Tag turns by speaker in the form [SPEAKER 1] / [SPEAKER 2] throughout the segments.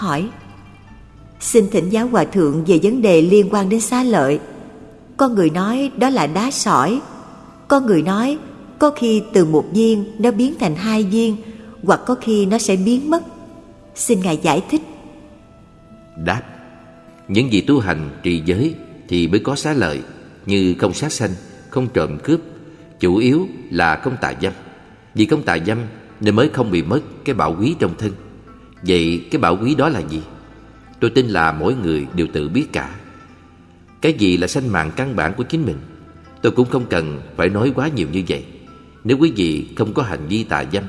[SPEAKER 1] hỏi Xin thỉnh giáo hòa thượng về vấn đề liên quan đến xá lợi. Có người nói đó là đá sỏi. Có người nói có khi từ một viên nó biến thành hai viên Hoặc có khi nó sẽ biến mất. Xin Ngài giải thích.
[SPEAKER 2] Đáp Những gì tu hành trì giới Thì mới có xá lợi Như không sát sanh, không trộm cướp. Chủ yếu là không tà dâm. Vì không tà dâm Nên mới không bị mất cái bảo quý trong thân. Vậy cái bảo quý đó là gì? Tôi tin là mỗi người đều tự biết cả. Cái gì là sanh mạng căn bản của chính mình? Tôi cũng không cần phải nói quá nhiều như vậy. Nếu quý vị không có hành vi tà dâm,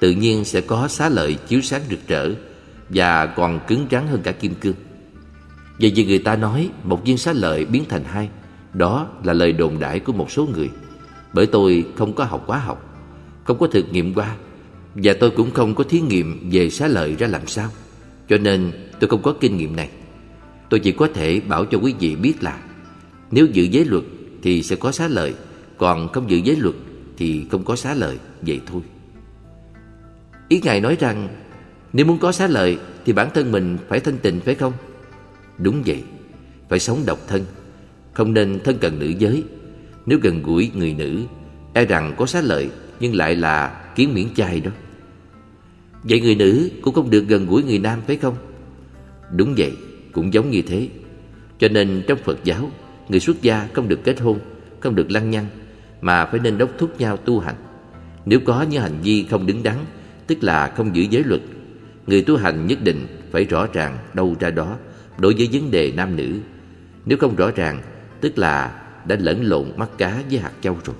[SPEAKER 2] Tự nhiên sẽ có xá lợi chiếu sáng rực rỡ Và còn cứng rắn hơn cả kim cương. Vậy vì người ta nói Một viên xá lợi biến thành hai. Đó là lời đồn đại của một số người. Bởi tôi không có học quá học, Không có thực nghiệm qua và tôi cũng không có thí nghiệm về xá lợi ra làm sao. Cho nên tôi không có kinh nghiệm này. Tôi chỉ có thể bảo cho quý vị biết là Nếu giữ giới luật thì sẽ có xá lợi, Còn không giữ giới luật thì không có xá lợi, Vậy thôi. Ý Ngài nói rằng, Nếu muốn có xá lợi Thì bản thân mình phải thanh tịnh, phải không? Đúng vậy, Phải sống độc thân, Không nên thân cận nữ giới. Nếu gần gũi người nữ E rằng có xá lợi Nhưng lại là kiến miễn chay đó. Vậy người nữ cũng không được gần gũi người nam phải không? Đúng vậy, Cũng giống như thế. Cho nên trong Phật giáo, Người xuất gia không được kết hôn, Không được lăng nhăng, Mà phải nên đốc thúc nhau tu hành. Nếu có những hành vi không đứng đắn, Tức là không giữ giới luật, Người tu hành nhất định phải rõ ràng đâu ra đó Đối với vấn đề nam nữ. Nếu không rõ ràng, Tức là đã lẫn lộn mắt cá với hạt châu rồi.